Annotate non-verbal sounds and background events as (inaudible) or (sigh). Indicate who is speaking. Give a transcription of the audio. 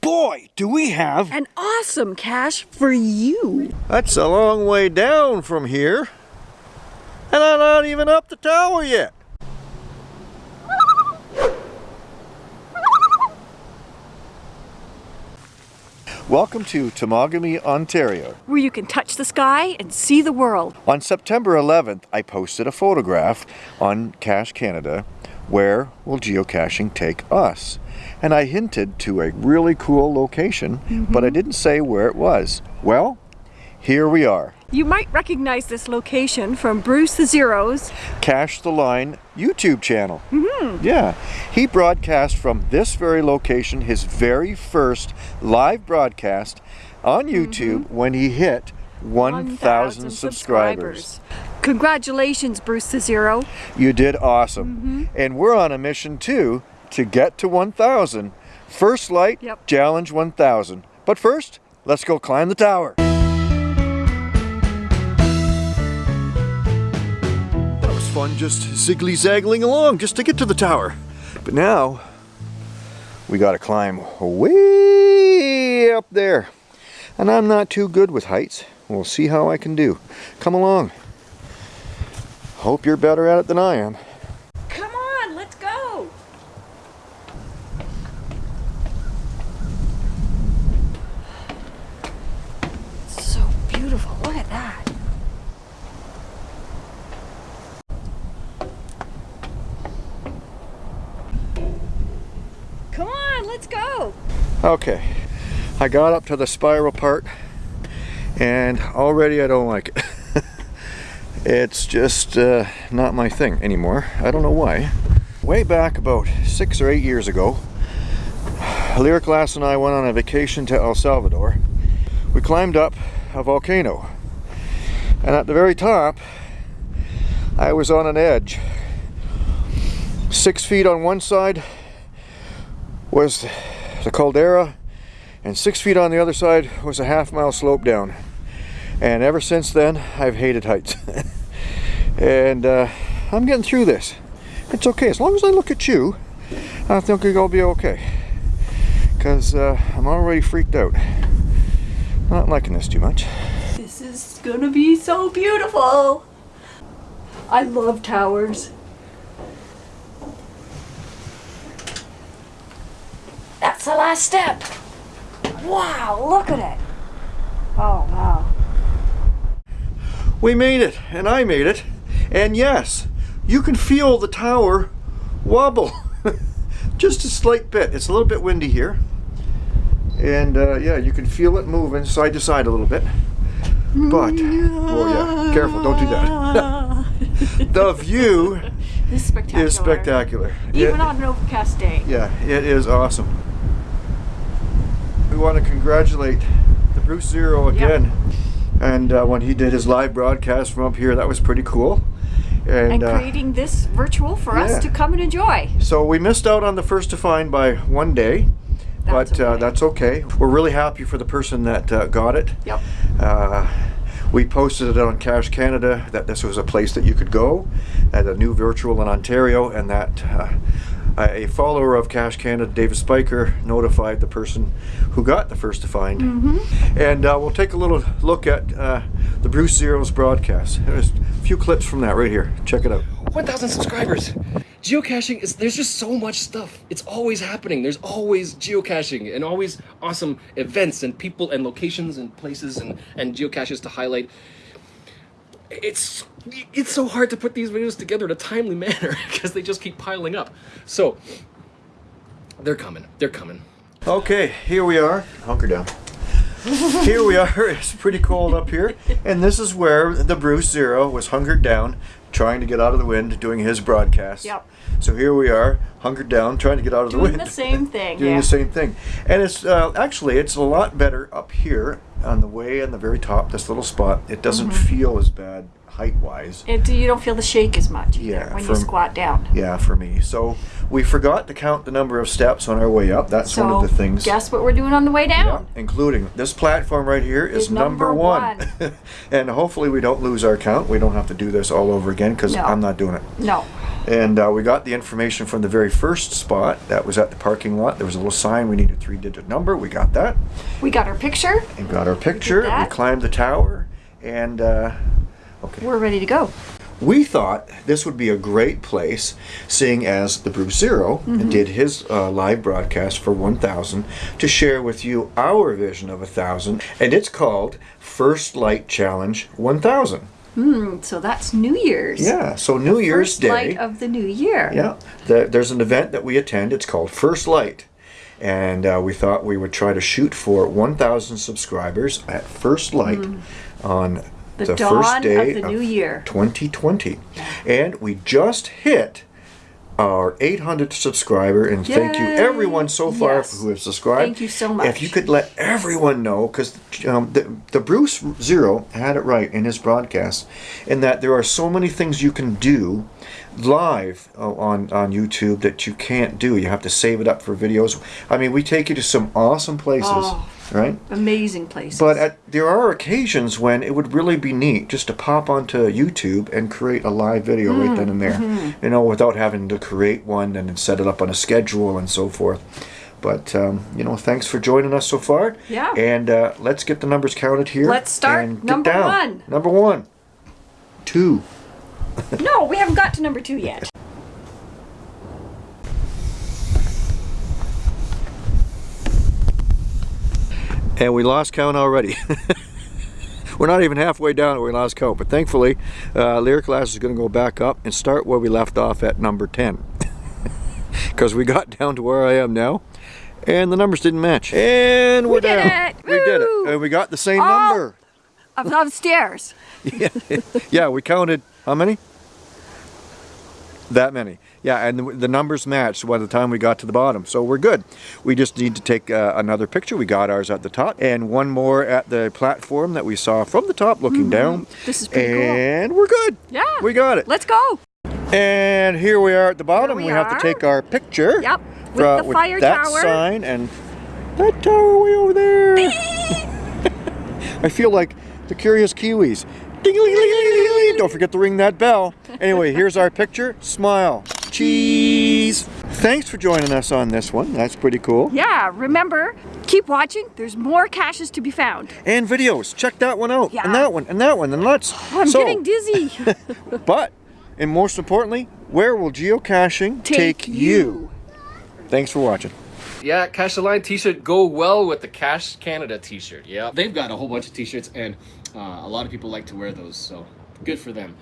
Speaker 1: Boy, do we have
Speaker 2: an awesome cache for you.
Speaker 1: That's a long way down from here. And I'm not even up the tower yet. Welcome to Temagami, Ontario.
Speaker 2: Where you can touch the sky and see the world.
Speaker 1: On September 11th, I posted a photograph on Cache Canada, Where Will Geocaching Take Us? And I hinted to a really cool location, mm -hmm. but I didn't say where it was. Well, here we are.
Speaker 2: You might recognize this location from Bruce the Zero's
Speaker 1: Cash the Line YouTube channel.
Speaker 2: Mm -hmm.
Speaker 1: Yeah, he broadcast from this very location his very first live broadcast on mm-hmm. YouTube mm -hmm. when he hit 1,000 subscribers. subscribers.
Speaker 2: Congratulations, Bruce the Zero.
Speaker 1: You did awesome. Mm -hmm. And we're on a mission too to get to 1,000. First Light
Speaker 2: yep.
Speaker 1: Challenge 1,000. But first, let's go climb the tower. That was fun just ziggly-zaggling along just to get to the tower. But now, we gotta climb way up there. And I'm not too good with heights. We'll see how I can do. Come along. Hope you're better at it than I am. Okay, I got up to the spiral part and already I don't like it. (laughs) it's just uh, not my thing anymore. I don't know why. Way back about six or eight years ago, Lyric Lass and I went on a vacation to El Salvador. We climbed up a volcano and at the very top I was on an edge. Six feet on one side was the caldera and six feet on the other side was a half mile slope down. And ever since then I've hated heights. (laughs) And uh, I'm getting through this. It's okay. As long as I look at you I think I'll be okay. Because uh, I'm already freaked out. Not liking this too much.
Speaker 2: This is gonna be so beautiful. I love towers That's the last step. Wow, look at it. Oh, wow.
Speaker 1: We made it, and I made it. And yes, you can feel the tower wobble. (laughs) Just a slight bit. It's a little bit windy here. And uh, yeah, you can feel it moving side to side a little bit. But, oh yeah, careful, don't do that. (laughs) the view
Speaker 2: is spectacular.
Speaker 1: Is spectacular.
Speaker 2: Even it, on an overcast day.
Speaker 1: Yeah, it is awesome we want to congratulate the Bruce Zero again. Yep. And uh, when he did his live broadcast from up here, that was pretty cool.
Speaker 2: And, and uh, creating uh, this virtual for yeah. us to come and enjoy.
Speaker 1: So we missed out on the first to find by one day. That's but uh, okay. Uh, that's okay. We're really happy for the person that uh, got it.
Speaker 2: Yep.
Speaker 1: we posted it on Cache Canada that this was a place that you could go at a new virtual in Ontario and that a follower of Cache Canada, David Spiker, notified the person who got the first to find.
Speaker 2: Mm -hmm.
Speaker 1: And uh, we'll take a little look at uh, the Bruce Zero's broadcast. There's a few clips from that right here. Check it out.
Speaker 3: 1,000 subscribers! Geocaching is, there's just so much stuff. It's always happening. There's always geocaching and always awesome events and people and locations and places and, and geocaches to highlight it's it's so hard to put these videos together in a timely (laughs) manner because they just keep piling up. So they're coming. They're coming.
Speaker 1: Okay, here we are. Hunker down. here we are. (laughs) It's pretty cold up here. And this is where the Bruce Zero was hunkered down, trying to get out of the wind, doing his broadcast.
Speaker 2: Yep.
Speaker 1: So here we are, hunkered down, trying to get out of (laughs)
Speaker 2: doing
Speaker 1: the wind.
Speaker 2: Doing the same thing.
Speaker 1: doing
Speaker 2: yeah.
Speaker 1: the same thing. And it's uh, actually, it's a lot better up here on the way on the very top, this little spot. It doesn't mm -hmm. feel as bad height-wise.
Speaker 2: You don't feel the shake as much yeah, when you squat down.
Speaker 1: Yeah, for me. So we forgot to count the number of steps on our way up. That's so one of the things.
Speaker 2: guess what we're doing on the way down?
Speaker 1: Yeah, including this platform right here is, is number, number, one. one. (laughs) and hopefully we don't lose our count. We don't have to do this all over again because
Speaker 2: no.
Speaker 1: I'm not doing it.
Speaker 2: No.
Speaker 1: And uh, we got the information from the very first spot. That was at the parking lot. There was a little sign. We needed a three-digit number. We got that.
Speaker 2: We got our picture.
Speaker 1: And got our picture. We
Speaker 2: that.
Speaker 1: climbed the tower. And uh, okay.
Speaker 2: We're ready to go.
Speaker 1: we thought this would be a great place, seeing as the Bruce Zero did his uh, live broadcast for 1,000, to share with you our vision of 1,000, and it's called First Light Challenge 1,000.
Speaker 2: So that's New Year's.
Speaker 1: Yeah, so New Year's
Speaker 2: First
Speaker 1: Day.
Speaker 2: light of the new year.
Speaker 1: Yeah, the, there's an event that we attend. It's called First Light. And uh, we thought we would try to shoot for 1,000 subscribers at First Light on
Speaker 2: Mm. The,
Speaker 1: the,
Speaker 2: dawn
Speaker 1: first day
Speaker 2: of the new year.
Speaker 1: 2020. And we just hit our 800 subscriber and thank you everyone so far
Speaker 2: Yes.
Speaker 1: who have subscribed.
Speaker 2: Thank you so much.
Speaker 1: If you could let everyone know, because um, the, the Bruce Zero had it right in his broadcast, in that there are so many things you can do live uh, on on YouTube that you can't do. You have to save it up for videos. I mean, we take you to some awesome places,
Speaker 2: Oh.
Speaker 1: Right?
Speaker 2: Amazing places.
Speaker 1: But at, there are occasions when it would really be neat just to pop onto YouTube and create a live video right then and there.
Speaker 2: Mm-hmm.
Speaker 1: You know, without having to create one and then set it up on a schedule and so forth. But um, you know, thanks for joining us so far.
Speaker 2: Yeah.
Speaker 1: And uh, let's get the numbers counted here.
Speaker 2: Let's start. Number
Speaker 1: down.
Speaker 2: one.
Speaker 1: Number one. Two.
Speaker 2: no, we haven't got to number two yet.
Speaker 1: And we lost count already. (laughs) We're not even halfway down and we lost count, but thankfully, uh, Lyric Lass is going to go back up and start where we left off at number 10. (laughs) Because we got down to where I am now, and the numbers didn't match. And we're
Speaker 2: did
Speaker 1: down.
Speaker 2: it!
Speaker 1: We did it. And we got the same
Speaker 2: Oh!
Speaker 1: number.
Speaker 2: Up upstairs. (laughs)
Speaker 1: Yeah, we counted how many? That many. Yeah, and the, the numbers matched by the time we got to the bottom. So we're good. We just need to take uh, another picture. We got ours at the top and one more at the platform that we saw from the top looking down.
Speaker 2: This is pretty cool.
Speaker 1: and we're good.
Speaker 2: Yeah.
Speaker 1: We got it.
Speaker 2: Let's go.
Speaker 1: And here we are at the bottom.
Speaker 2: we
Speaker 1: we have to take our picture.
Speaker 2: Yep. With
Speaker 1: fro-
Speaker 2: the fire
Speaker 1: that
Speaker 2: tower.
Speaker 1: sign and that tower way over there. (laughs) (laughs) I feel like the curious Kiwis. Ding, ling, ling, ling, ling, ling. Don't forget to ring that bell. Anyway, here's our picture. Smile. Cheese. Thanks for joining us on this one. That's pretty cool.
Speaker 2: Yeah, remember, keep watching. There's more caches to be found.
Speaker 1: And videos. Check that one out.
Speaker 2: Yeah.
Speaker 1: And that one. And that one. And let's.
Speaker 2: Oh, I'm
Speaker 1: so,
Speaker 2: getting dizzy. (laughs)
Speaker 1: But, and most importantly, where will geocaching take, you? Thanks for watching.
Speaker 3: Yeah, Cash the Line t-shirt go well with the Cache Canada t-shirt. Yeah, they've got a whole bunch of t-shirts, and uh, a lot of people like to wear those, so good for them.